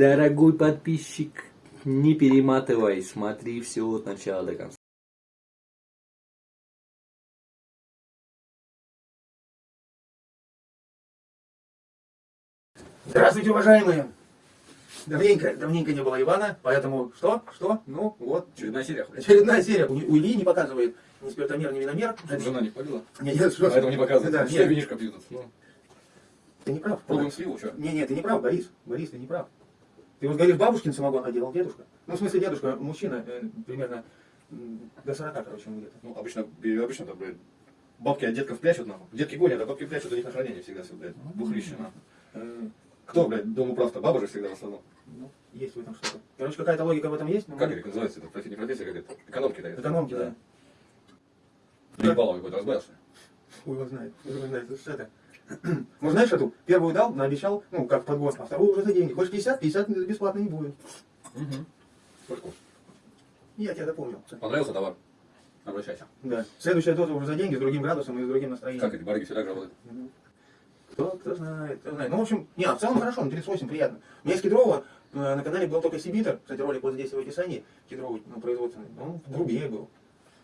Дорогой подписчик, не перематывай, смотри все от начала до конца. Здравствуйте, уважаемые! Давненько, давненько не было Ивана, поэтому что? Что? Ну, вот. Очередная серия. Очередная серия. У, у Ильи не показывает ни спиртомер, ни виномер. Чтобы жена не побила. Не, нет, что? Поэтому не показывает. Да, Все нет. винишко пьют. Ну, Ты не прав. пробуем сливу, что? Не, не, ты не прав, Борис. Борис, ты не прав. Ты вот говоришь, бабушкин самогон, а делал дедушка. Ну, в смысле, дедушка, мужчина, э, примерно до 40, короче, ему где-то. Ну, обычно, обычно там, блядь, бабки от детков прячут, нахуй. Детки гонят, а бабки прячут, у них на хранение всегда все, блядь, бухлище, нахуй. Э, Кто, блядь, дом управ-то? Баба же всегда в основном. ну, есть в этом что-то. Короче, какая-то логика в этом есть. но Как это называется? Это профи- не профессия, как это? Экономки, да? Экономки, да. Ебало какой-то разбавился. Хуй его знает, его знает, что это. Ну, знаешь эту, первую дал, наобещал, ну, как подгон, а вторую уже за деньги. Хочешь 50, 50 бесплатно не будет. Угу. Сколько? Я тебя запомнил. Понравился товар? Обращайся. Да. Следующая доза уже за деньги, с другим градусом и с другим настроением. Как эти барыги всегда работают? Кто, кто знает, кто знает. Ну, в общем, не, в целом хорошо, на 38 приятно. У меня из Кедрова э, на канале был только Сибитер, кстати, ролик вот здесь в описании, Кедровый, ну, производственный, он грубее был.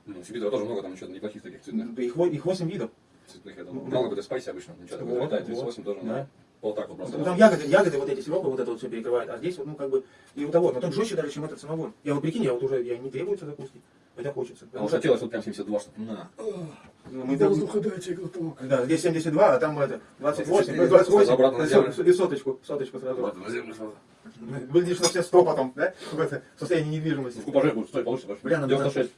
Ну, Сибита тоже много, там что-то неплохих таких цветных. Да Их, их 8 видов. Цветных, я Ну, думаю. Мало какой-то спайси обычно. Ничего такого Вот, летает, вот, 38 тоже, да. ну, вот так вот Ну, просто. Там ягоды, ягоды, вот эти сиропы, вот это вот все перекрывает, а здесь вот, ну, как бы, и у того, но тот жестче даже, чем этот самогон. Я вот прикинь, я вот уже, я не требуется закуски, хотя хочется. Что что хотелось вот прям 72, что на. ну, мы там- дайте глоток. Да, здесь 72, а там это 28, 24, 28, обратно на и землю. и соточку, соточку сразу. Ладно, на землю сразу. Выглядишь на все 100 потом, да? В это состоянии недвижимости. В купаже будет получше больше. Бля, нам 96.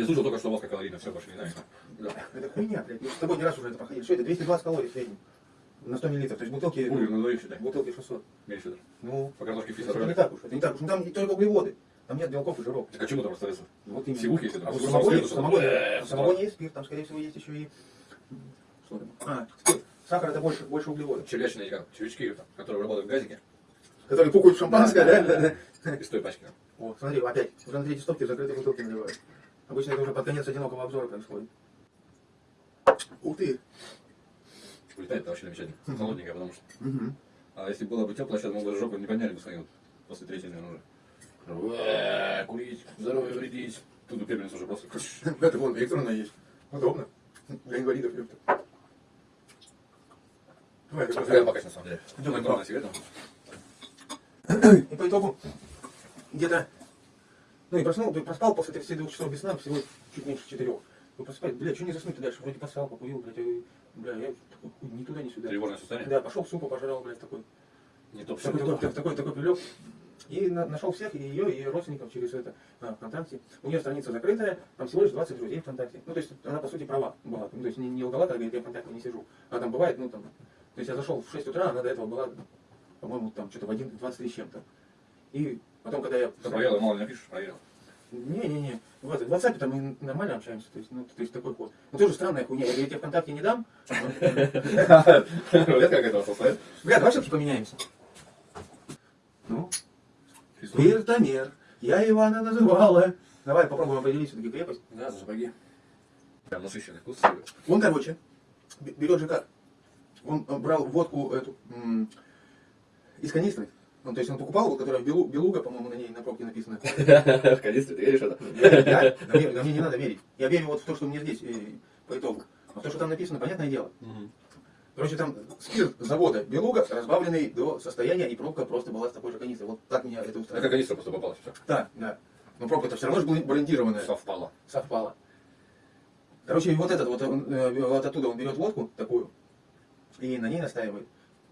Я слышал только, что у как калорийно, все, больше не знаю. Да. Это хуйня, блядь. Мы с тобой не раз уже это проходили. Что это? 220 калорий в среднем. На 100 миллилитров. То есть бутылки, Бургер на двоих считай. бутылки 600. Меньше даже. Ну, По картошке фри это не так уж. Это не так уж. Ну, там только углеводы. Там нет белков и жиров. Так а чему там остается? Вот именно. Сивухи. А спирту, в что самогоне, ли? в самогоне есть спирт, там, скорее всего, есть еще и... Что там? А, спирт. Сахар это больше, больше углеводов. Червячные как, червячки, которые работают в газике. Которые пукают шампанское, да. Из той пачки. О, смотри, опять. Уже на третьей стопке закрытые бутылки наливают. Обычно это уже под конец одинокого обзора происходит. Ух ты. Улетает это вообще замечательно. Холодненькое, потому что. А если было бы тепло, сейчас мы бы жопу не подняли бы вот после третьей, наверное, уже. Э, Курить, здоровье вредить. Тут бы пепельница уже просто. Это вон электронная есть. Удобно. Для инвалидов. ёпта. Давай, раз Прям покать на самом деле. Идем, Электронная сигарета. И по итогу где-то, ну и проснул, ты проспал после 32 часов без сна всего чуть меньше 4. Ну проспать, бля, что не заснуть дальше? Вроде посрал, покурил, блядь, и, бля, я такой, ни туда, ни сюда. Тревожное состояние. Да, пошел супа пожрал, блядь, такой, Не топ такой, такой, такой, такой, такой прилег. И на- нашел всех, и ее, и родственников через это а, ВКонтакте. У нее страница закрытая, там всего лишь 20 друзей ВКонтакте. Ну, то есть она, по сути, права была. Ну, то есть не, не лгала, когда говорит, я ВКонтакте не сижу. А там бывает, ну, там, то есть я зашел в 6 утра, она до этого была, по-моему, там что-то в 1, 23 с чем-то. И потом, когда я... Ты проверил, мало не напишешь, проверил. Не-не-не, в, это, в WhatsApp там мы нормально общаемся, то есть, ну, то есть такой ход. Ну, тоже странная хуйня, я тебе ВКонтакте не дам. Это как это состоит? Бля, давай все-таки поменяемся. Ну, Спиртомер, я Ивана называла. Давай попробуем определить все-таки крепость. Да, за сапоги. Прям насыщенный вкус. Он, короче, берет же как? Он э, брал водку эту из канистры. Ну, то есть он покупал, вот, которая Белу- Белуга, по-моему, на ней на пробке написано. В канистре, ты веришь это? Я- Да мне не надо верить. Я верю вот в то, что мне здесь э, по итогу. А то, что там написано, понятное дело. Короче, там спирт завода Белуга, разбавленный до состояния, и пробка просто была с такой же канистры. Вот так меня это Это устраивает. канистра просто попалась. Все. Да, да. Но пробка-то все равно же была брендированная. Совпало. совпало. Короче, вот этот вот, он, э, вот оттуда он берет водку такую и на ней настаивает.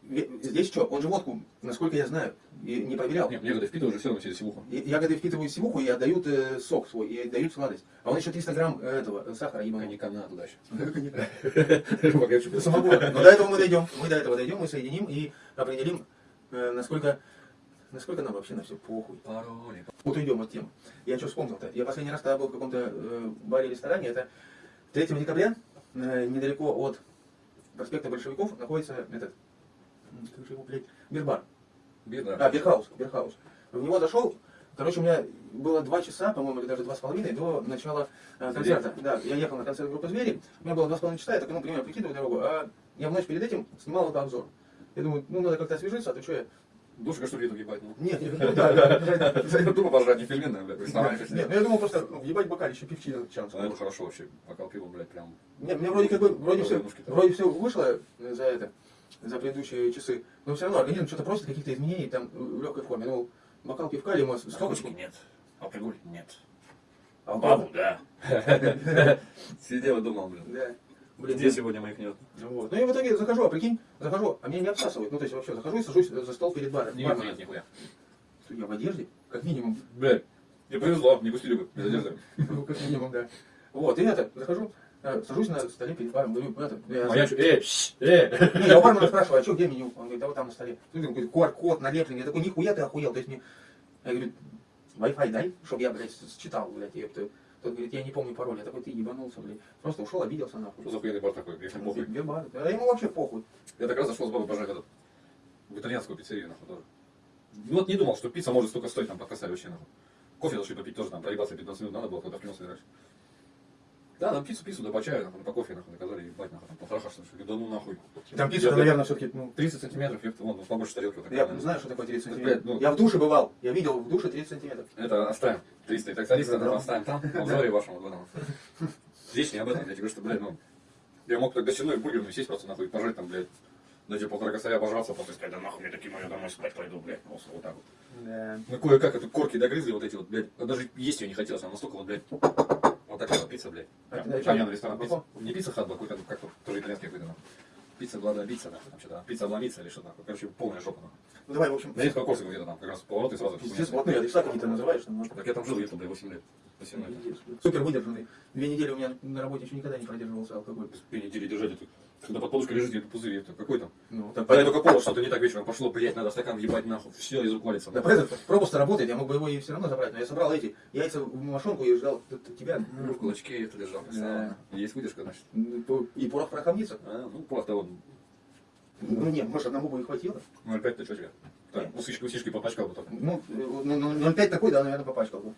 Здесь что? Он же водку, насколько я знаю, и не проверял. Нет, ягоды впитывают уже все равно через сивуху. Ягоды впитывают сивуху и отдают э, сок свой, и дают сладость. А он еще 300 грамм э, этого э, сахара ебаного. Коньяка на туда еще. Самогона. Но до этого мы дойдем. Мы до этого дойдем, мы соединим и определим, э, насколько, насколько нам вообще на все похуй. Пароли. Вот уйдем от темы. Я что вспомнил-то? Я последний раз тогда был в каком-то э, баре-ресторане. Это 3 декабря, э, недалеко от проспекта Большевиков, находится этот, как же его, блядь, Beer Bar. Бедно. А, Beerhouse, Beerhouse. В него зашел, короче, у меня было два часа, по-моему, или даже два с половиной до начала э, концерта. Да, я ехал на концерт группы «Звери», у меня было два с половиной часа, я так, ну, примерно прикидывал дорогу, а я в ночь перед этим снимал это обзор. Я думаю, ну, надо как-то освежиться, а то что я Душка, что ли, это ебать, ну? Нет, нет, ну да, да, да, да. Тупо пожрать, не пельменная, блядь, Нет, ну я думал просто, ну, ебать бокале, еще пивчина чан. А это хорошо вообще, бокал пива, блядь, прям. Не, мне вроде как бы, вроде все, вроде все вышло за это, за предыдущие часы, но все равно организм что-то просит каких-то изменений там в легкой форме. Ну, бокал пивка или мы сколько нет. Алкоголь нет. А Бабу, да. Сидел и думал, блин. Да. Блин, Где сегодня моих нет? Вот. Ну и в итоге захожу, а прикинь, захожу, а меня не обсасывают. Ну то есть вообще захожу и сажусь за стол перед баром. Не Бармен. нет, нихуя. Я в одежде, как минимум. Блядь, мне повезло, не пустили бы без одежды. Ну, как минимум, да. Вот, и это, захожу, сажусь на столе перед баром, говорю, это, я, А я что, э, э. Не, я у бармена спрашиваю, а что, где меню? Он говорит, да вот там на столе. Смотри, какой QR-код налепленный. Я такой, нихуя ты охуел. То есть мне, я говорю, Wi-Fi дай, чтобы я, блядь, считал, блядь, ёпта. Тот говорит, я не помню пароль. Я такой, ты ебанулся, блядь. Просто ушел, обиделся нахуй. Что за хуйный бар такой, мне похуй. Вербар. А ему вообще похуй. Я так раз зашел с бабой пожрать этот, в итальянскую пиццерию, нахуй, тоже. Ну вот не думал, что пицца может столько стоить там под косарь вообще, нахуй. Кофе зашли попить тоже там, проебаться 15 минут надо было, когда кино собираюсь. Да, там пиццу, пиццу, да по чаю, нахуй, по кофе, нахуй, наказали, ебать, нахуй, там полтора что ли, да ну нахуй. Там пицца, Я, наверное, все-таки, ну, 30 сантиметров, ёпта, вон, ну, побольше тарелки вот я наверное. знаю, что такое 30 блядь, сантиметров. ну- Я в душе бывал. Я видел в душе 30 сантиметров. Это оставим. 300 тракториста, Да. да, оставим там, в обзоре вашему двойному. Здесь не об этом, я тебе говорю, что, блядь, ну, я мог так гостиной бургерную сесть просто нахуй, пожрать там, блядь, дать тебе полтора косаря обожраться, после сказать, да нахуй мне такие мои домой спать пойду, блядь, просто вот так вот. Да. Ну, кое-как это корки догрызли вот эти вот, блядь, даже есть ее не хотелось, она настолько вот, блядь, вот такая вот пицца, блядь. А Прям чём? Итальян ресторан, пицца, не пицца хат, был, какой-то, как тоже итальянский какой-то. Пицца была пицца, нахуй, там что-то, пицца обломиться или что-то, короче, полная жопа, нахуй. Ну давай, в общем, На Ленинского Корсака где-то там, как раз поворот и сразу. пиздец, вот, ну, я адреса какие-то называешь, там, может, Так я там жил, там, блядь, 8 лет. 8 лет. Супер выдержанный. Две недели у меня на работе еще никогда не продерживался алкоголь. Две недели держать эту. Когда под подушкой лежит, это пузырь, это какой там? Ну, так, Когда я только понял, что-то не так вечером пошло, блядь, надо стакан въебать нахуй, все, из рук валится. Да, этот пропуск работает, я мог бы его и все равно забрать, но я собрал эти яйца в мошонку и ждал тебя. Ну, в кулачке это лежал. Да. Есть выдержка, значит. И порох. А, ну, просто вот, Ну нет, может одному бы и хватило. ну, опять ты что тебе? Так, усышки, усышки попачкал бы только. Ну, э, ну, ну, 0,5 такой, да, наверное, попачкал бы.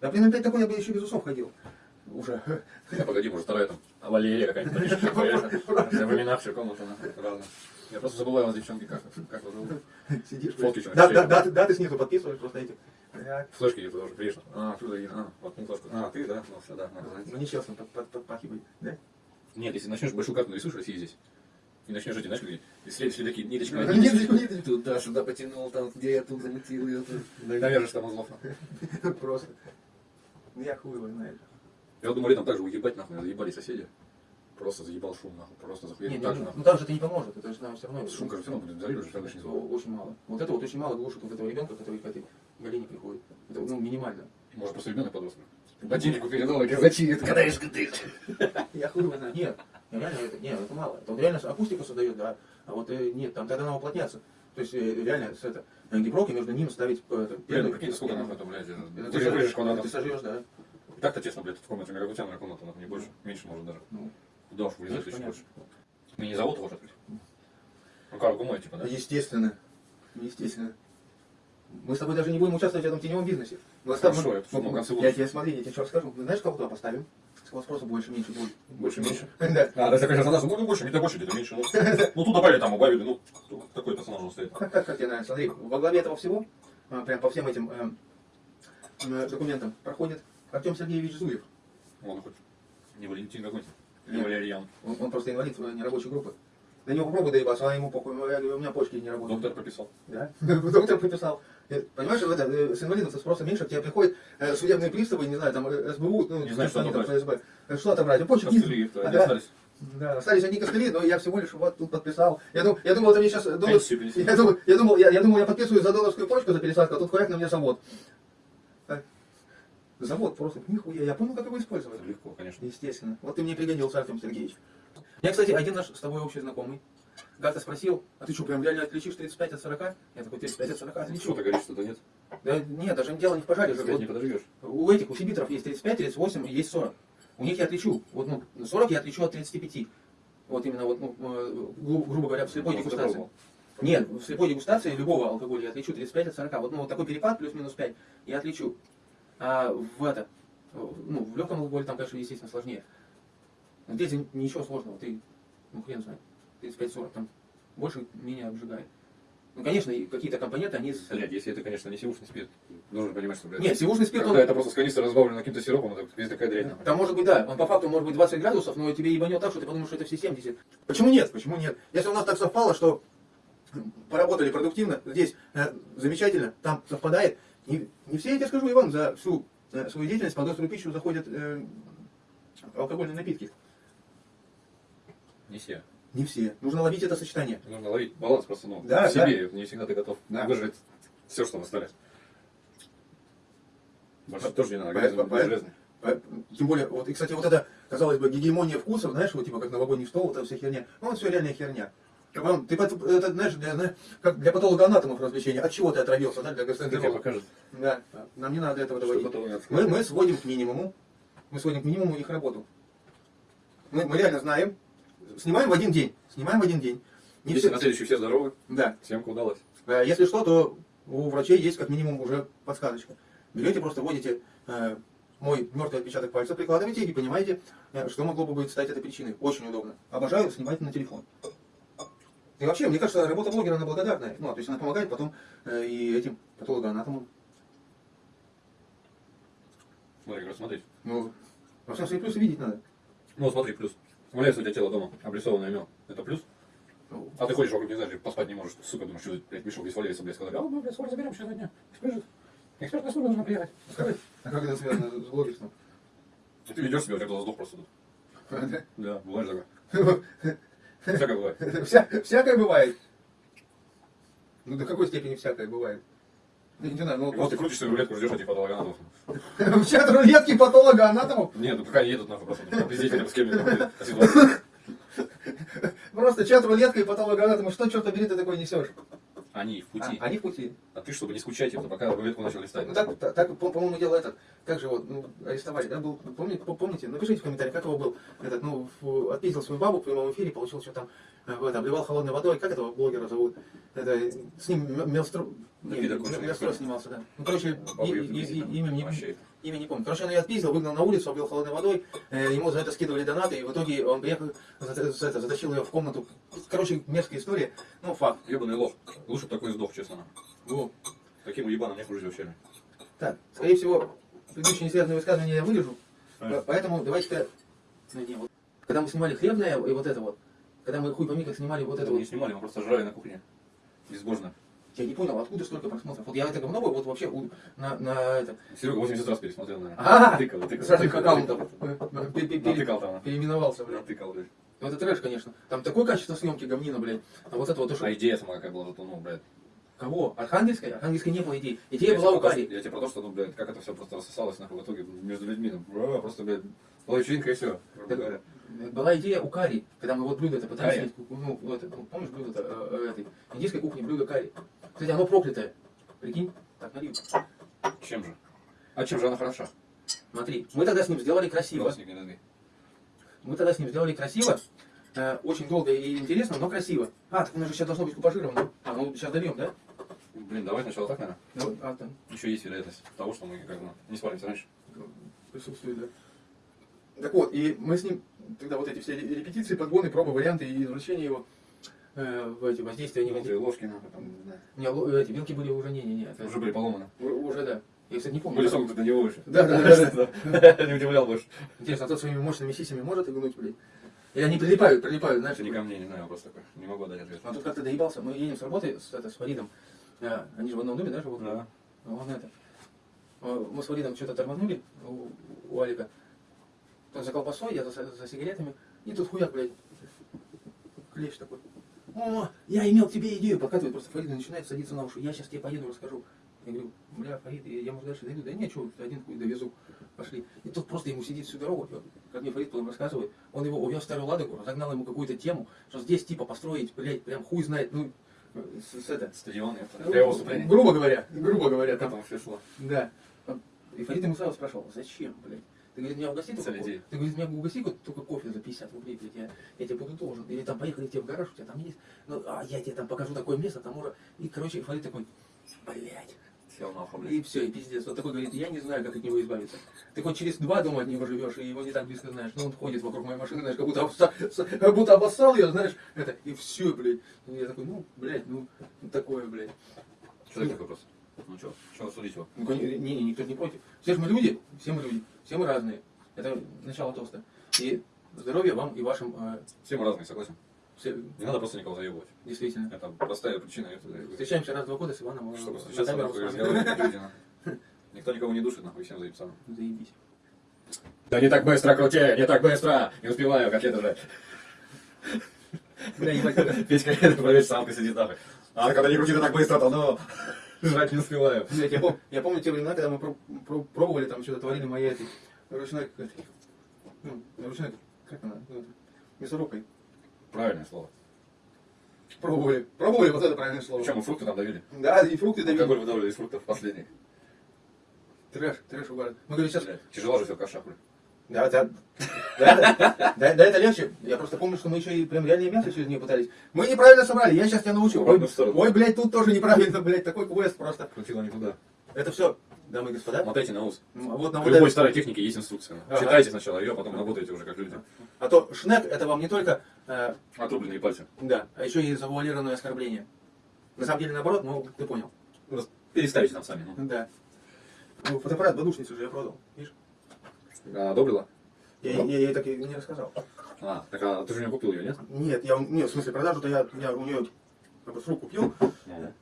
Да при 0,5 такой я бы еще без усов ходил. Уже. А погоди, может, вторая там, а Валерия какая-нибудь. Я в именах все комната, разные. Я просто забываю вас, девчонки, как, как вас зовут. Сидишь. Фотки что, Да, да, да, ты- да, ты снизу подписываешь просто эти. Флешки где-то тоже приезжал. А, откуда я? А, вот не флешку. А, ты, да? Ну, все, да, надо знать. Ну нечестно под, под, подпахивать, да? Нет, если начнешь большую карту нарисуешь России здесь, и начнешь эти, знаешь, где и след, следаки, ниточка, Ну, ниточка, ниточку. туда, сюда потянул, там, где я тут замутил ее, тут. Навяжешь там узлов. Просто. Ну я хуй его знаешь. Я думал, летом также уебать, нахуй, заебали соседи. Просто заебал шум, нахуй, просто захуяли не, так же, ну, нахуй. ну там же это не поможет, это же нам все равно. Шум, короче, все равно будет зарежешь, тогда не звук. Очень мало. Вот это вот очень мало глушит вот этого ребенка, который к этой Галине приходит. Это ну, минимально. Может, просто ребенок подрос. Ботиннику передал, и зачем когда я ты? Я хуй знаю. Нет, реально это, нет, это мало. Это вот реально акустику создает, да. А вот э, нет, там тогда надо уплотняться. То есть э, реально с это, э, гиброки между ним ставить это, Блин, ну какие сколько нахуй это, блядь, Это это, ты, вырежешь сожжешь, квадратов. ты сожжешь, да. И Так-то тесно, блядь, в комнате, у меня как у тебя, моя комната, нахуй, не больше, меньше может даже. Ну, Куда уж вылезать Ну, еще больше. Мне не зовут его открыть? Ну, как, гумой, типа, да? Естественно. Естественно. Мы с тобой даже не будем участвовать в этом теневом бизнесе. Мы с тобой- Хорошо, я в конце Я тебе смотри, я тебе что расскажу. Ну, Знаешь, кого туда поставим? Сколько спроса больше, меньше будет. Больше, меньше? Да. А, да, такая задача, ну, больше, мне-то больше, где-то меньше. Ну, ну, тут добавили, там, убавили, ну, такой персонаж уже стоит. Как, как, как тебе нравится? Смотри, во главе этого всего, а, прям по всем этим э, э, документам, проходит Артем Сергеевич Зуев. Он хоть не Валентин какой-то, не Нет. Валерьян. Он, он просто инвалид нерабочей группы. На него попробуй доебаться, а ему похуй. У меня почки не работают. Доктор прописал. Да? Доктор прописал. Э, Понимаешь, это, э, с инвалидом спроса меньше, к тебе приходят э, судебные приставы, не знаю, там СБУ, ну, Не знаю, что они там. ФСБ. Что отобрать? А это, они Ага. остались. Да, остались одни костыли, но я всего лишь вот тут подписал. Я думал, я думал, это мне сейчас доллар... Я думал, я думал, я, я думал, я подписываю за долларскую почку за пересадку, а тут хуяк на мне завод. Завод просто, нихуя, я понял, как его использовать. Легко, конечно. Естественно. Вот ты мне пригодился, Артем Сергеевич. Я, кстати, один наш с тобой общий знакомый. Как-то спросил, а ты что, прям реально отличишь 35 от 40? Я такой, 35 от 40 Что отличу. ты говоришь, что-то нет? Да нет, даже дело не в пожаре. же. Вот не подожгешь. у этих, у сибитров есть 35, 38 и есть 40. У них я отличу. Вот, ну, 40 я отличу от 35. Вот именно, вот, ну, э, гру- грубо говоря, в слепой Ну, дегустации. Нет, в слепой дегустации любого алкоголя я отличу 35 от 40. Вот, ну, вот такой перепад плюс-минус 5 я отличу. А в это, ну, в легком алкоголе там, конечно, естественно, сложнее. Но Здесь ничего сложного, ты, ну, хрен знает, 35-40 там больше, менее обжигает. Ну, конечно, какие-то компоненты, они... Блядь, если это, конечно, не сивушный спирт, нужно понимать, что, блядь, Нет, сивушный спирт, когда он... это просто с канистры разбавлено каким-то сиропом, это везде такая дрянь. Там может быть, да, он по факту может быть 20 градусов, но тебе ебанет так, что ты подумаешь, что это все 70. Почему нет? Почему нет? Если у нас так совпало, что поработали продуктивно, здесь э, замечательно, там совпадает. И не все, я тебе скажу, Иван, за всю э, свою деятельность под острую пищу заходят э, алкогольные напитки. Не все. Не все. Нужно ловить это сочетание. Нужно ловить баланс просто, ну, Да, в себе, не всегда ты готов Да. выжить все, что выставлять. Больше тоже не надо, По- по- по- железный. Э, Тем более, вот, и, кстати, вот это, казалось бы, гегемония вкусов, знаешь, вот типа как новогодний стол, вот эта вся херня. Ну, вот все реальная херня. Вам- Ты, это, знаешь, для, знаешь, как для патологоанатомов развлечения. От чего ты отравился, да, для гастроэнтеролога? Да, нам не надо этого доводить. Мы, мы сводим к минимуму, мы сводим к минимуму их работу. Мы, мы реально знаем, снимаем в один день, снимаем в один день. Не Если все- на следующий все здоровы, да. съемка удалась. Э, Если что, то у врачей есть как минимум уже подсказочка. Берете, просто вводите э, мой мертвый отпечаток пальца, прикладываете и понимаете, э, что могло бы быть стать этой причиной. Очень удобно. Обожаю снимать на телефон. И вообще, мне кажется, работа блогера, она благодарная. Ну, то есть она помогает потом э, и этим патологоанатомам. Смотри, говорю, смотри. Ну, во всем свои плюсы видеть надо. Ну, смотри, плюс. Валяется у тебя тело дома, обрисованное мел. Это плюс. Ну, А ты ходишь вокруг, не знаешь, поспать не можешь. Сука, думаешь, что, блядь, мешок весь валяется, блядь, сказали. А, ну, блядь, скоро заберем, сейчас дня. Скажет. Экспертная служба должна приехать. Скажи. А как это связано с блогерством? И ты ведешь себя, у тебя глаза сдох просто тут. Да. Да, бывает такое. Всякое бывает. Вся- всякое бывает. Ну, до какой степени всякое бывает? Я не знаю, ну, вот ты крутишь свою рулетку, ждешь этих патологоанатомов. в чат рулетки патолога анатомов Нет, ну пока не едут, нахуй, просто пиздите с ситуация. Просто чат рулетка и патолога анатома. Что, черт побери, ты такой несешь? Они в пути. А, они в пути. А ты, чтобы не скучать, это пока рулетку начал листать. Ну так, так, так, по- по-моему, дело этот, как же его, ну, арестовали, да, был, помните, помните, напишите в комментариях, как его был, этот, ну, отпиздил свою бабу в прямом эфире, получил что там, э, в это, обливал холодной водой, как этого блогера зовут, это, с ним Мелстро, не. Мелстро снимался, да, ну, короче, и- и- и- имя не. Имя не помню, короче, он ее отпиздил, выгнал на улицу, облил холодной водой, э, ему за это скидывали донаты, и в итоге он приехал, за- за это, затащил ее в комнату, короче, мерзкая история, ну, факт, Ебаный лох. Лучше бы такой сдох, честно. Во. Таким уебаном не хуже вообще. Так, скорее всего, предыдущие несвязанные высказывания я вырежу. А. Поэтому давайте-ка... Ну. Когда мы снимали хлебное и вот это вот, когда мы хуй пойми, как снимали вот это Это вот, не снимали, мы просто жрали на кухне. Безбожно. Я не понял, откуда столько просмотров. Вот я это говно вот вообще на, на это, Серега 80 раз пересмотрел, наверное. А! Тыкал, тыкал. с разных тыкал, аккаунтов тыкал. э, Натыкал там. переименовался, блядь. Натыкал, блядь. Ну, это трэш, конечно. Там такое качество съемки говнина, блядь. А вот это вот. А идея сама какая была, зато, ну, блядь. Кого? Архангельской? Архангельской не было идеи. Идея Я была у Кари. Я тебе про то, что, ну, блядь, как это все просто рассосалось, нахуй, в итоге между людьми, ну, просто, блядь, была вечеринка и все. Так, Была идея у карри, когда мы вот блюдо это пытались ну, вот это, помнишь блюдо э, э, этой индийской кухни, блюдо карри. Кстати, оно проклятое. Прикинь? Так, налью. Чем же? А чем же она хороша? Смотри, мы тогда с ним сделали красиво. Мы тогда с ним сделали красиво. Э, очень долго и интересно, но красиво. А, так у нас же сейчас должно быть купажировано. А, ну сейчас дольем, да? Блин, давай сначала так, наверное. Ну, а, там Еще есть вероятность того, что мы как бы не свалимся раньше. присутствует, да. Так вот, и мы с ним тогда вот эти все репетиции, подгоны, пробы, варианты и извращения его э, в эти воздействия, не Внутри ложки, нахуй, там, не знаю. Не, ло- эти вилки были уже, не-не-не. это- Уже были поломаны. У- Уже, да. Я, кстати, не помню. Были согнуты до него еще. Да, да, да, да. Не удивлял больше. Интересно, а тот своими мощными сисями может игнуть, блядь? Или они прилипают, прилипают, знаешь? Это не ко мне, не знаю, вопрос такой. Не могу дать ответ. А тут как-то доебался. Мы едем с работы с, это, с Фаридом. А, они же в одном доме, да, живут? Да. Он это. а, Мы с Фаридом что-то тормознули у, у Алика. Он за колбасой, я за, за сигаретами. И тут хуяк, блядь. Клещ такой. О, я имел к тебе идею. Подкатывает просто Фарид и начинает садиться на уши. Я сейчас тебе поеду расскажу. Я говорю, бля, Фарид, я, я может дальше дойду? Да нет, что, один хуй довезу. Пошли. И тут просто ему сидит всю дорогу. Вот, Как мне Фарид потом рассказывает, он его увез в старую Ладогу, разогнал ему какую-то тему, что здесь типа построить, блядь, прям хуй знает, ну, с, с это. Стадион, это для его выступления. Грубо говоря, грубо говоря, там там все шло? да. И Фарид ему сразу спрашивал, зачем, блядь? Ты, говорит, меня угости только идеи. Ты, говорит, меня угости ко- только кофе за 50 рублей, блядь, я, я тебе буду должен. Или там поехали тебе в гараж, у тебя там есть. Ну, а я тебе там покажу такое место, там уже... И, короче, Фарид такой, блядь. И все, и пиздец. Вот такой говорит, я не знаю, как от него избавиться. Ты хоть через два дома от него живешь, и его не так близко знаешь. Но он ходит вокруг моей машины, знаешь, как будто, обса- как будто обоссал ее, знаешь, это, и все, блядь. И я такой, ну, блядь, ну, такое, блядь. Что такой вопрос? Ну что, что судить его? Ну, кон- не, не, никто не против. Все же мы люди, все мы люди, все мы разные. Это начало тоста. И здоровья вам и вашим, э, Все мы разные, согласен. все- Не надо просто никого заебывать. действительно. Это простая причина. это- Встречаемся раз в два года с Иваном. э, Чтобы на встречаться, нахуй. Никто никого не душит, нахуй, всем заебаться. Заебись. Да не так быстро, крути, не так быстро. Не успеваю, как это же. Бля, ебать, Петька, это проверь, самка сидит нахуй. А когда не крути так быстро, то ну, жрать не успеваю. Я, пом- я помню те времена, когда мы про- про- пробовали там что-то творили моя этой ручной, как- ну, ручной, как она, ну, мясорубкой. Правильное слово. Пробовали, пробовали, вот это правильное слово. Причем мы фрукты там давили. Да, и фрукты давили. Алкоголь выдавливали из фруктов последний. Трэш, трэш угар. Мы говорим сейчас, Тяжело же все каша, блядь. Да, да, да, да, да, это легче. Я просто помню, что мы еще и прям реальное мясо через нее пытались. Мы неправильно собрали, я сейчас тебя научу. Ой, ой, блядь, тут тоже неправильно, блядь, такой квест просто. Крутило не туда. Это все, дамы и господа. Мотайте на ус. Ну, а вот на В любой старой технике есть инструкция. Ага. Читайте сначала ее, а потом работаете уже как люди. А то шнек это вам не только э, Отрубленные пальцы. Да, а еще и завуалированное оскорбление. На самом деле наоборот, ну ты понял. Переставите там сами. Ну. Да. Ну, фотоаппарат подушницу же я продал, видишь? А, одобрила? Я, я, я ей так и не рассказал. А, так а ты же у нее купил ее, нет? Нет, я, нет, в смысле продажу-то я, я у нее как бы с рук купил, Ну.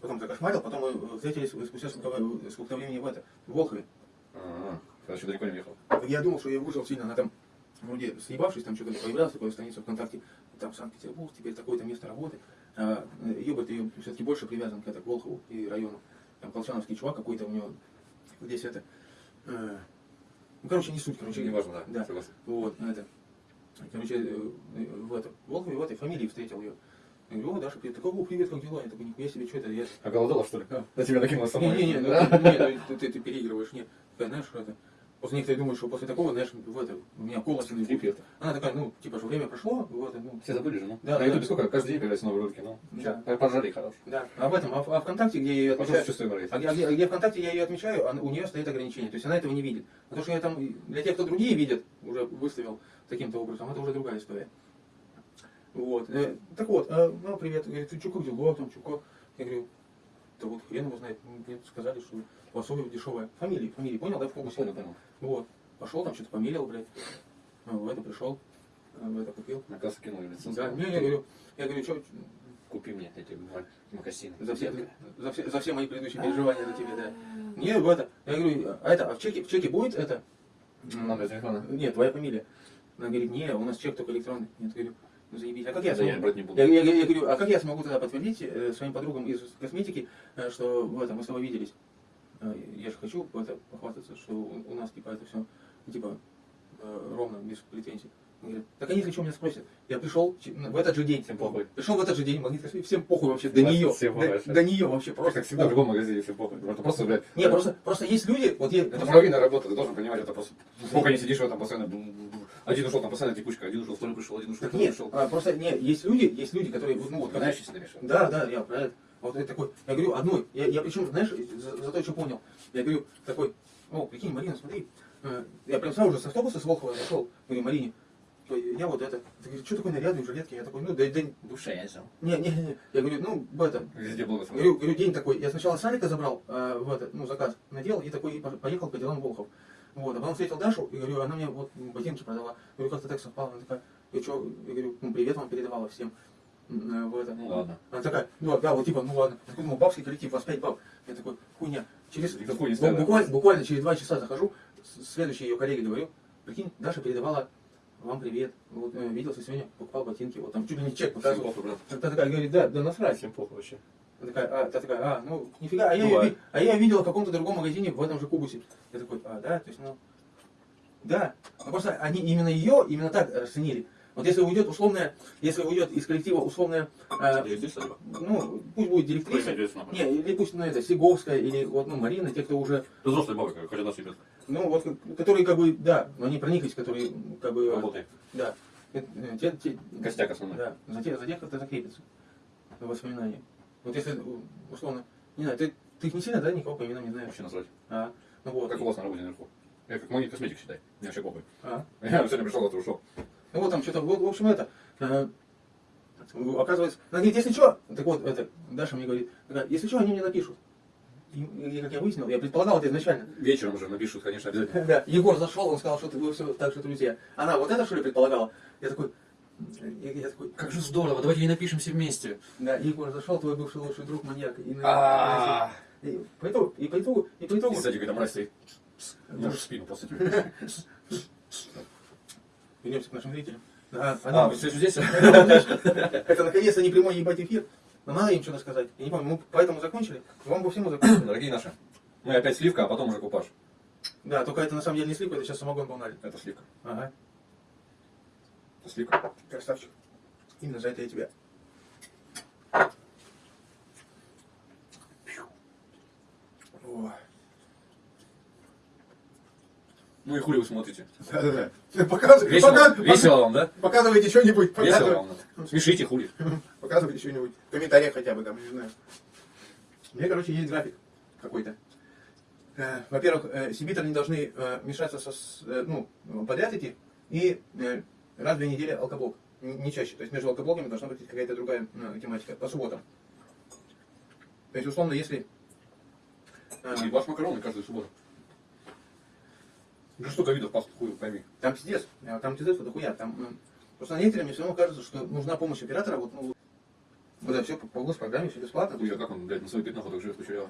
потом закошмарил, потом мы встретились спустя сколько, сколько времени в это, в Волхове. А, я еще далеко не уехал. Я думал, что я выжил сильно, она там, вроде съебавшись, там что-то появлялась, такая страница ВКонтакте, там Санкт-Петербург, теперь такое-то место работы. А, Ёбарь, ты все-таки больше привязан к, это, к Волхову и району. Там колчановский чувак какой-то у него, здесь это, э, ну, короче, не суть, короче. Не важно, да. Да. Согласен. Вот, это, короче, э, в, это, в Волхове в этой фамилии встретил ее. Я говорю, о, Даша, привет. Такой, о, привет, как дела? Я такой, нихуя себе, что это? Я... А голодала, что ли? Да. На тебя накинула сама. Не-не-не, ну, ты, не, ну, ты, ты переигрываешь, нет. Такая, знаешь, что это? После некоторые думают, что после такого, знаешь, в это, у меня колос на это. Она такая, ну, типа, что время прошло, вот, ну, Все забыли же, ну? Да, На да. ютубе сколько? Каждый день появляются новые ролики, ну? Да. Пожари хорош. да. А в этом, а, в- а ВКонтакте, где я ее отмечаю, нравится. а где, а где- а где ВКонтакте я ее отмечаю, она- у нее стоит ограничение, то есть она этого не видит. А то, что я там, для тех, кто другие видят, уже выставил таким-то образом, это уже другая история. Вот. Э, так вот, э, ну, привет, говорит, ты как дела, там, как? Я говорю, да вот хрен его знает, мне сказали, что у вас обувь дешевая. Фамилии, фамилии, понял, да, в фокусе? Понял, понял. Вот. Пошел там, что-то померил, блядь. А, в это пришел, а, в это купил. На кассу кинули в лицо. Да, не, я говорю, я говорю, что Купи мне эти макасины. за все, за, все, за все мои предыдущие переживания за тебя, да. Не, в это, я говорю, а это, а в чеке, в чеке будет это? Номер телефона. Нет, твоя фамилия. Она говорит, не, у нас чек только электронный. Нет, говорю, ну заебись. А как я Да я смогу? брать не буду. Я, я- я говорю, а как я смогу тогда подтвердить э, своим подругам из косметики, э, что в этом мы с тобой виделись? Э, я же хочу это похвастаться, что у, нас типа это все типа э, ровно, без претензий. Он говорит, так они если что меня спросят. Я пришел ч- в этот же день. Всем похуй. Пришел в этот же день, магнит косметики, всем похуй вообще, до нее. всем До, нее вообще Просто как всегда в любом магазине все похуй. Просто, блядь, Не, просто, просто есть люди, вот я, это половина работы, ты должен понимать, это просто... Сколько не сидишь в этом постоянно... Один ушел, там постоянно текучка, один ушел, второй пришел, один ушел, второй нет, пришел. а, просто не, есть люди, есть люди, которые, ну вот, Знаешь, виду? Да, да, я про это. Вот я такой, я говорю, одной, я, я причем, знаешь, за, за то, что понял, я говорю, такой, о, прикинь, Марина, смотри, э, я прям сразу же с автобуса с Волхова зашел, говорю, Марине, я вот это, ты говоришь, что такой нарядный в жилетке, я такой, ну, да, да, Душа я взял. не, не, не, я говорю, ну, в этом, Везде было говорю, говорю, день такой, я сначала Салика забрал, э, в этот, ну, заказ, надел, и такой, поехал по делам Волхов. Вот, а потом встретил Дашу, и говорю, она мне вот ботинки продала. Говорю, как-то так совпало. Она такая, я что, я говорю, ну, привет вам передавала всем. Э, В это. Ну ладно. Она такая, ну да, вот типа, ну ладно. Я такой, ну, бабский коллектив, вас пять баб. Я такой, хуйня. Через, И какой не бу- стоит, да? буквально, буквально через два часа захожу, следующей ее коллеге говорю, прикинь, Даша передавала вам привет. Вот, э, виделся сегодня, покупал ботинки, вот там чуть ли не чек показывал. похуй, такая говорит, да, да насрать. Всем похуй вообще. Она такая, а, та такая, а, ну, нифига, а я, ее, Бывает. а я ее видела в каком-то другом магазине в этом же кубусе. Я такой, а, да, то есть, ну, да. Ну, просто они именно ее, именно так расценили. Вот если уйдет условная, если уйдет из коллектива условная, э, ну, пусть будет директриса, не, или пусть, ну, это, Сиговская, или вот, ну, Марина, те, кто уже, Ты взрослый бабы, хоть одна себе ну, вот, которые, как бы, да, но они прониклись, которые, как бы, работай. да, э, те, те- Костяк основной. да, за тех, за тех как-то закрепится воспоминания. Вот если, условно, не знаю, ты Ты их не сильно, да, никого по именам не знаешь? Вообще насрать. А, ну вот. Как у вас на работе наверху. Я как магнит косметик считай. Мне вообще похуй. А. Я сегодня пришел, а ты ушел. Ну вот там что-то, вот, в общем, это, э, оказывается, она говорит, если что, так вот, это, Даша мне говорит, если что, они мне напишут. И, и как я выяснил, я предполагал это изначально. Вечером уже напишут, конечно, обязательно. Да, Егор зашел, он сказал, что ты вы все так что друзья. Она вот это что ли предполагала? Я такой, я, я такой, Как же здорово, давайте ей напишем все вместе. да, Егор зашел, твой бывший лучший друг маньяк. И, А. и по итогу, и по итогу, и по итогу, И сзади какая-то мразь стоит. Я уже в спину просто тебе. вернемся к нашим зрителям. А, А, вы все здесь? это наконец-то не прямой ебать эфир. Но надо им что-то сказать. Я не помню, мы поэтому закончили. Вам по всему закончили. Дорогие наши, мы опять сливка, а потом уже купаж. Да, только это на самом деле не слипа, это сейчас самогон был налит. Это сливка. Ага, Это сливка. красавчик. Именно за это я тебя. О. Ну и хули вы смотрите? Да-да-да. Показывай, Весело, весело вам, да? Показывайте что-нибудь. Весело Показывай. вам. да? Смешите хули. Показывайте что-нибудь. В комментариях хотя бы там, не знаю. У меня, короче, есть график какой-то. Э, Во-первых, э, сибитры не должны э, мешаться со, ну, подряд идти. И раз в две недели алкоблок. Не чаще. То есть между алкоблоками должна быть какая-то другая тематика. По субботам. То есть, условно, если... ваш макароны каждую субботу. Ну столько видов пасту хуй, пойми. Там пиздец. Э, Там пиздец, это хуя. Там, просто некоторым мне все равно кажется, что нужна помощь оператора. Вот, ну, вот это все по, по программе, все бесплатно. Хуя, как он, блядь, на свой пять находок живет кучерявый.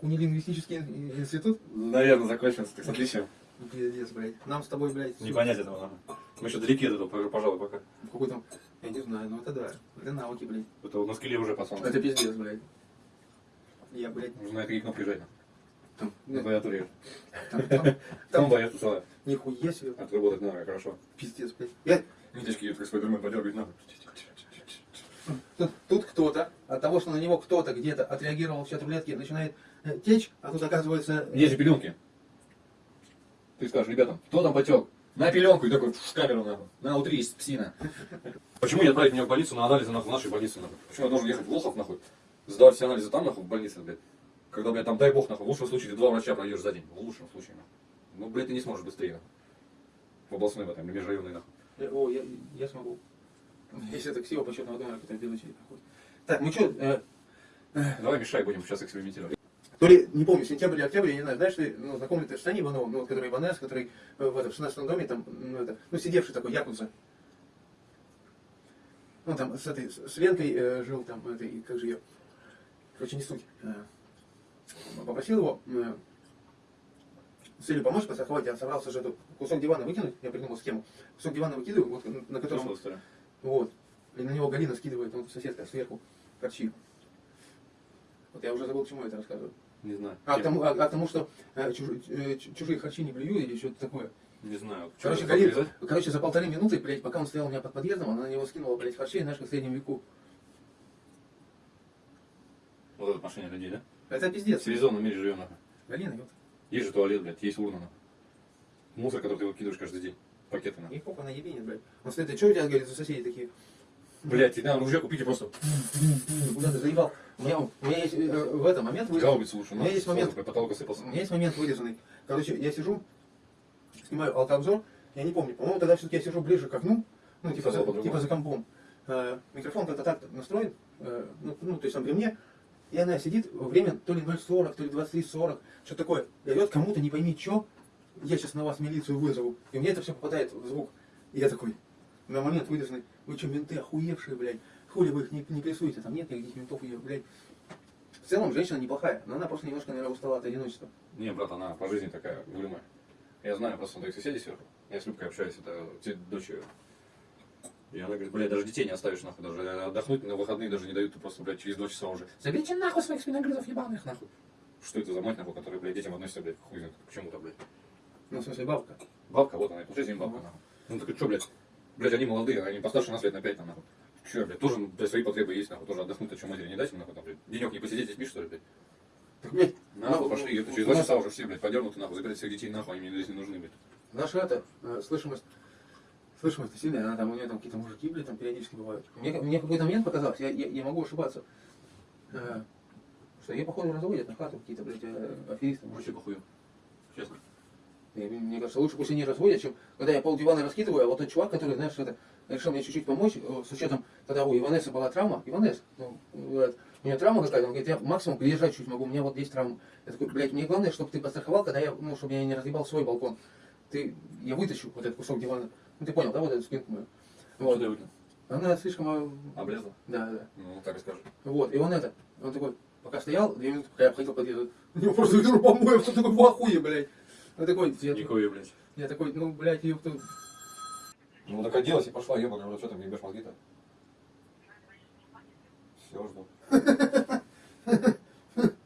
Кунилингвистический ин- институт. Наверное, закончился, так с отличием. Пиздец, блядь. Нам с тобой, блядь, Не понять этого нам. Мы еще далеки от этого, пожалуй, пока. какой там, я не знаю, ну это да. Это науки, блядь. Это вот на скеле уже пацан. Это пиздец, блядь. Я, блядь, Нужно на какие кнопки жать. Там, На клавиатуре. там, там, Там там, боятся целая. нихуя себе, Отработать надо, хорошо. пиздец, блядь. Я, Ниточки идут, как спайдермен подергать нахуй. тут, тут кто-то, от того, что на него кто-то где-то отреагировал в чат рулетки, начинает э, течь, а тут оказывается... э, Есть же пеленки. Ты скажешь, ребятам, кто там потек? На пеленку и такой в камеру нахуй. На, утрись, псина. Почему не отправить меня в больницу на анализы нахуй, в нашей больнице нахуй? Почему я должен ехать в Лохов нахуй? Сдавать все анализы там нахуй в больнице, блядь. Когда, блядь, там дай бог нахуй, в лучшем случае ты два врача пройдешь за день. В лучшем случае нахуй. Ну, блядь, ты не сможешь быстрее нахуй. В областной в этом, или межрайонной нахуй. э, О, я, я смогу. Если это ксива почетного номера, который в белой черепе ходит. Так, ну что, Давай мешай, будем сейчас экспериментировать. То ли, не помню, сентябрь или октябрь, я не знаю, знаешь, ты, ну, знакомый ты с Саней Ивановым, ну, вот, который Иванес, который э, в, этом, в 16 доме, там, ну, это, ну, сидевший такой, Якудза. Он там с этой, с, с Ленкой э, жил, там, этой, как же ее, короче, не суть. Э, попросил его э, с целью помочь постраховать, я собрался же этот кусок дивана выкинуть, я придумал схему. Кусок дивана выкидываю, вот, на- на котором, вот, и на него Галина скидывает, вот, соседка сверху, корчи. Вот я уже забыл, к чему я это рассказываю. Не знаю. А к тому, а, а тому что э, чуж- э, чу- чужие харчи не блюю или что-то такое. Не знаю. Короче, Галина, короче, за полторы минуты, блядь, пока он стоял у меня под подъездом, она на него скинула, блядь, харчей, знаешь, как в среднем веку. Вот это отношение людей, да? Это В пиздец. цивилизованном мире живем, нахуй. Галина, ёпта. Есть же туалет, блядь, есть урна, нахуй. Мусор, который ты выкидываешь каждый день. Пакеты, нахуй. И попа на ебенит, блядь. Он стоит, а что у тебя, говорит, за соседи такие? Блядь, тебе надо ружье купить и просто Ты Куда ты заебал? У меня, у меня есть э, в этом момент вы- гаубицу лучше. У меня есть момент- По потолку сыпался. У меня есть момент вырезанный. Короче, я сижу, снимаю алкообзор, я не помню, по-моему, тогда все-таки я сижу ближе к окну, ну, типа, за, типа за компом. Э, микрофон как-то так настроен, э, ну, ну, то есть он при мне, и она сидит, время то ли 0.40, то ли 23.40, что такое, орет кому-то, не пойми что, я сейчас на вас милицию вызову, и меня это все попадает в звук. И я такой, на момент вырезанный, вы что, менты охуевшие, блядь, хули вы их не, не прессуете, там нет никаких ментов, я, блядь. В целом, женщина неплохая, но она просто немножко, наверное, устала от одиночества. Не, брат, она по жизни такая угрюмая. Я знаю просто своих соседей сверху. Я с Любкой общаюсь, это дочь ее. И она говорит, блядь, даже детей не оставишь, нахуй, даже отдохнуть на выходные даже не дают, ты просто, блядь, через два часа уже. Заберите нахуй своих спиногрызов ебаных, нахуй. Что это за мать, нахуй, которая, блядь, детям относится, блядь, хуй знает к чему-то, блядь. Ну, в смысле, бабка. Бабка, вот она, по жизни бабка, нахуй. Ну такой, что, блядь, блядь, они молодые, они постарше нас лет на пять, там, нахуй. Че, блядь, тоже, блядь, свои потребы есть, нахуй, тоже отдохнуть, а что матери не дать им, нахуй, там, блядь, денек не посидеть с детьми, что ли, блядь. Так, блядь, Нахуй пошли, ну, это через два часа уже все, блядь, подернуты, нахуй, забирать всех детей, нахуй, они мне здесь не нужны, блядь. наша это, э, слышимость, слышимость сильная, она там, у нее там какие-то мужики, блядь, там периодически бывают. Мне, мне какой-то момент показалось, я, я, я могу ошибаться, э, что ее, походу, разводят на хату какие-то, блядь, э, аферисты. Вообще похуй. Честно. И мне кажется, лучше пусть они разводят, чем когда я пол дивана раскидываю, а вот тот чувак, который, знаешь, это, решил мне чуть-чуть помочь, э, с учетом, когда у Иванеса была травма, Иванес, ну, вот, у нее травма какая-то, он говорит, я максимум приезжать чуть могу, у меня вот есть травма. Я такой, блядь, мне главное, чтобы ты подстраховал, когда я, ну, чтобы я не разъебал свой балкон. Ты, я вытащу вот этот кусок дивана. Ну, ты понял, да, вот эту спинку мою. Вот. Вот. Она слишком, э, Облезла? да, да. Ну, так и скажу. Вот, и он это, он такой, пока стоял, две минуты, пока я обходил подъезд, у него просто ведро помоев, он такой ахуе, блядь. Он такой, я, Никакой, блядь. я такой, ну, блядь, ёпта, Ну так оделась и пошла, ебаный, рот, что ты мне ебешь мозги-то? Все, жду.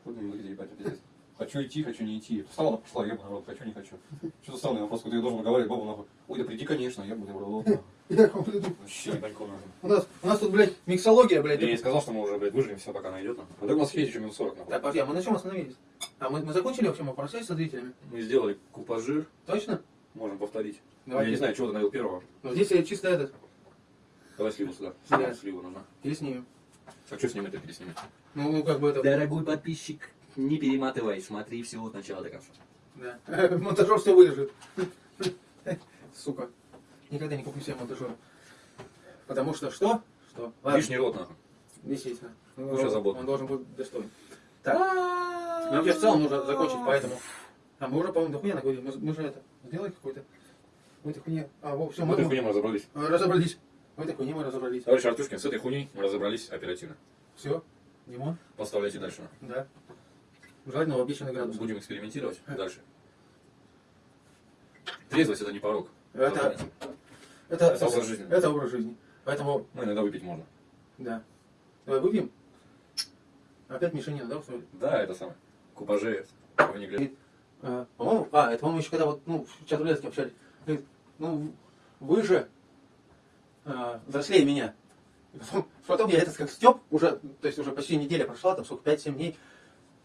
Будем мозги ебать, это пиздец. Хочу идти, хочу не идти. Встала, пошла, ебаный в рот, хочу, не хочу. Что-то странный вопрос, когда я должен говорить бабу нахуй. Ой, да приди, конечно, я Вообще ебанько нахуй. у нас, у нас тут, блядь, миксология, блядь. Я ей сказал, что мы уже, блядь, выживем, все, пока она идет. А так у нас есть еще минут 40, нахуй. Так, подожди, а мы на чем остановились? А мы, мы закончили вообще, мы попрощались со зрителями? Мы сделали купажир, Точно? можем повторить. Давай. Я не знаю, чего ты налил первого. Ну, здесь я чисто этот, Давай сливу сюда. Да. Сливу нужна. переснимем. А что снимать-то переснимать? Ну, ну, как бы это, Дорогой подписчик, не перематывай, смотри все от начала до конца. да. Монтажер все вырежет. Сука. Никогда не куплю себе монтажера. Потому что что? Что? Ладно. Лишний рот, нахуй. Действительно. Ну, Уже заботно. Он должен быть достоин. Так. Ну, вообще в целом нужно закончить, поэтому... А мы уже, по-моему, дохуя наговорили. Мы, мы же это, сделали какой-то... В этой хуйне... А, во, все, В мы, этой хуйне мы разобрались. мы разобрались. В этой хуйне мы разобрались. Товарищ Артушкин, с этой хуйней мы разобрались оперативно. Все. Димон? Поставляйте дальше. Да. Желательно в обещанный градус. Будем экспериментировать дальше. Трезвость это не порог. Это, это, Это образ жизни. Это образ жизни. Поэтому, Ну, иногда выпить можно. да. Давай выпьем. Опять Мишенина, да, устроили? Да, это самое. Купажи в негле. А, по-моему, а, это, по-моему, еще когда вот, ну, в чат рулетке общались. Говорит, ну, вы же а, взрослее меня. И потом, потом я этот как степ, уже, то есть уже почти неделя прошла, там сколько, 5-7 дней.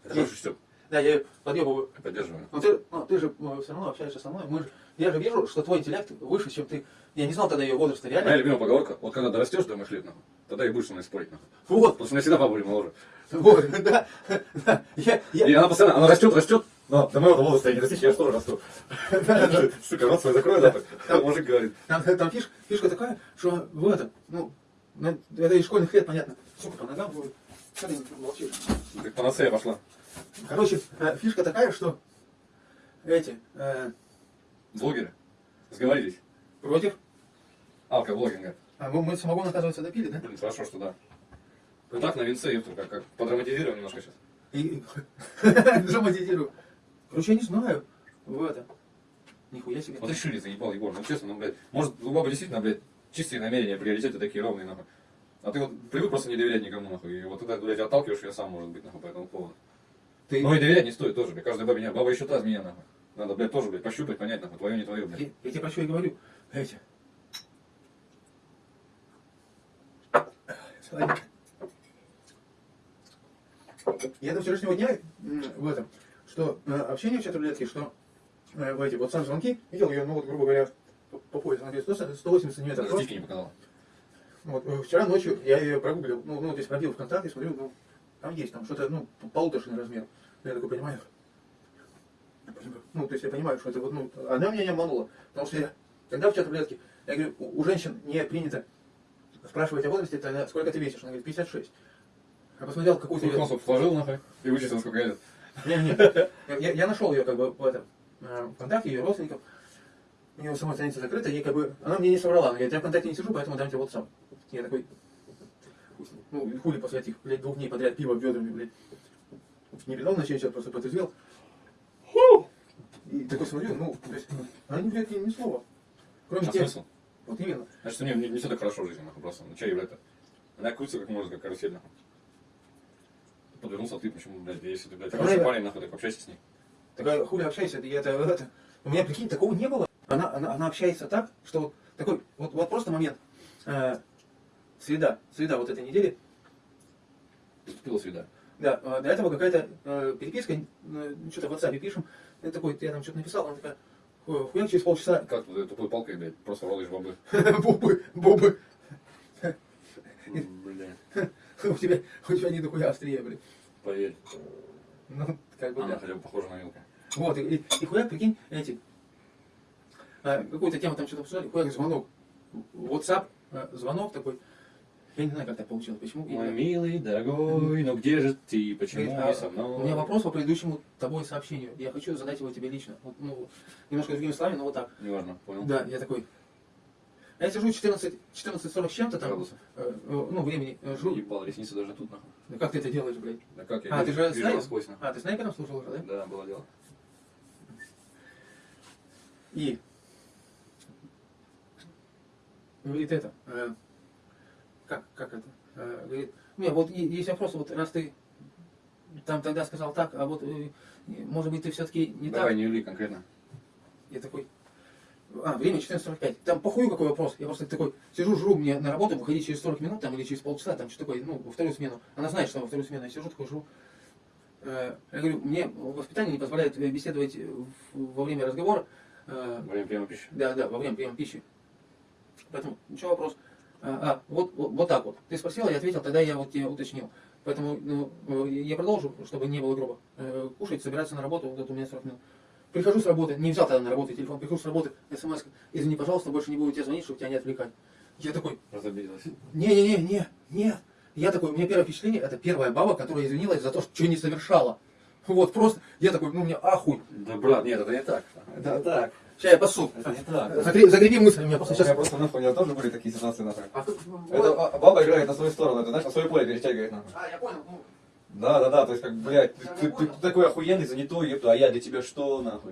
Это хороший степ. Да, я ее подъебываю. Поддерживаем. Ну ты, ну, ты же все равно общаешься со мной. Мы же, я же вижу, что твой интеллект выше, чем ты. Я не знал тогда ее возраста, Моя реально. любимая поговорка, вот когда дорастешь до моих лет, нахуй, тогда и будешь со мной спорить, нахуй. Вот, Потому что у меня всегда папа были моложе. вот, да, да. Я, я, И она постоянно, она растет, растет, но до моего возраста я не достичь, я же тоже расту. Сука, рот свой закрой. Там мужик говорит. Там, там фиш- фишка такая, что в этом, ну, это из школьных лет, понятно. Сука, по ногам будет. Что ты молчишь? Как панацея пошла. Короче, э, фишка такая, что эти э, Блогеры. Сговорились. против, Алко-блогинга. а мы, мы самогон, оказывается, допили, да? Блин, хорошо, что да. Ну так, на винце, ёпта, как, как подраматизируем немножко сейчас. И драматизирую. Короче, я не знаю. В это. Нихуя себе. Вот шире заебал, Егор, ну честно, ну, блядь, может, у бабы действительно, блядь, чистые намерения, приоритеты такие ровные, нахуй. А ты вот привык просто не доверять никому, нахуй, и вот тогда, блядь, отталкиваешь ее сам, может быть, нахуй, по этому поводу. Ты, Ну и доверять не стоит тоже, блядь, каждой бабе не, баба еще та змея, нахуй. Надо, блядь, тоже, блядь, пощупать, понять, нахуй, твое, не твое, блядь. я, я тебе про что и говорю. Эти. Я до вчерашнего дня в этом, что э, общение в чат рулетке, что э, в эти вот сам звонки, видел ее, ну вот, грубо говоря, по, по поясу, она говорит, 100 180 сантиметров. Титьки не показала. Вот, э, вчера ночью я ее прогуглил, ну, ну, то есть пробил ВКонтакте, смотрю, ну, там есть там что-то, ну, полуторшный размер. Я такой понимаю, ну, то есть я понимаю, что это вот, ну, она меня не обманула, потому что я, когда в чат рулетке, я говорю, у, у женщин не принято спрашивать о возрасте, тогда сколько ты весишь? Она говорит, 56. Я посмотрел какую-то... Её- носов вложил, нахуй, и вычислил, сколько лет. Не, не. Я, я нашел ее как бы в этом э, ВКонтакте, ее родственников. У нее сама страница закрыта, ей как бы, она мне не соврала. Она говорит, я ВКонтакте не сижу, поэтому дам тебе WhatsApp. Я такой, ну, хули после этих, блядь, двух дней подряд пиво ведрами, блядь. Не передал на чай, просто потрезвел. И такой смотрю, ну, то есть, она не говорит ни слова. Кроме А тех, смысл? вот именно. Значит, у нее не, не все так хорошо в жизни, нахуй, просто. Ну, чай, блядь, она крутится как может, как карусель, нахуй. Подвернулся, а ты почему, блядь, если ты, блядь, Так хороший парень, нахуй, так общайся с ней. Такая, хули общайся, это, это, это. У меня, прикинь, такого не было. Она, она, она общается так, что вот такой, вот, вот просто момент. Э, среда, среда вот этой недели. Поступила среда. Да, э, до этого какая-то э, переписка, э, что-то в WhatsApp пишем. Я такой, я там что-то написал, она такая, «Ху- хуяк через полчаса, Как вот этой тупой палкой, блядь, просто ролаешь бобы, бобы, Блядь. у тебя, у тебя не дохуя острее, блин. Поверь. Ну, как бы Она хотя бы похожа на Вилка. Вот, и, и, хуяк, прикинь, эти, какую-то тему там что-то обсуждали, хуяк, звонок, WhatsApp, а, звонок такой, я не знаю, как так получилось, почему. Мой Я- милый, дорогой, ну где же ты, почему Говорит, а, со мной? У меня вопрос по предыдущему тобой сообщению. Я хочу задать его тебе лично. Вот, ну, немножко другими словами, но вот так. Неважно, понял. Да, я такой. А Я сижу 14, 14.40 с чем-то там, Градусов. э, э, ну, времени, э, жру. Ебал, ресницы даже тут, нахуй. Да как ты это делаешь, блядь? Да как я А, ты вижу- же вижу насквозь, нахуй. А, ты снайпером служил уже, да? Да, было дело. И говорит это, э, как, как это, Э, говорит, не, вот есть вопрос, вот раз ты там тогда сказал так, а вот, э, может быть, ты все-таки не Давай, так. не юли конкретно. Я такой, а, время 14.45, там похуй какой вопрос, я просто такой, сижу, жру, мне на работу выходить через 40 минут там или через полчаса, там что такое, ну, во вторую смену, она знает, что во вторую смену, я сижу такой, жру. Э, Я говорю, мне воспитание не позволяет беседовать во время разговора, Во время приема пищи. да, да, во время приема пищи. Поэтому, ничего вопрос. А, а, вот, вот, вот так вот. Ты спросила, я ответил, тогда я вот тебе уточнил. Поэтому ну, э, я продолжу, чтобы не было грубо. Э, Кушать, собираться на работу, вот у меня 40 минут. Прихожу с работы, не взял тогда на работу телефон, прихожу с работы, смс, извини, пожалуйста, больше не буду тебе звонить, чтобы тебя не отвлекать. Я такой, Разобиделась. не-не-не, нет. Я такой, у меня первое впечатление, это первая баба, которая извинилась за то, что не совершала. Вот просто, я такой, ну, у меня ахуй. Да, брат, нет, это не так. Это так. Сейчас я пасу. Это не так. Мысли, у меня просто У меня сейчас... просто нахуй, у меня тоже были такие ситуации нахуй. А, Это а, баба играет на свою сторону, это знаешь, на свое поле перетягивает нахуй. А, я понял. ну, Да, да, да, то есть как, блядь, ты, ты- ты такой охуенный, занятой, ебта, а я для тебя что, нахуй?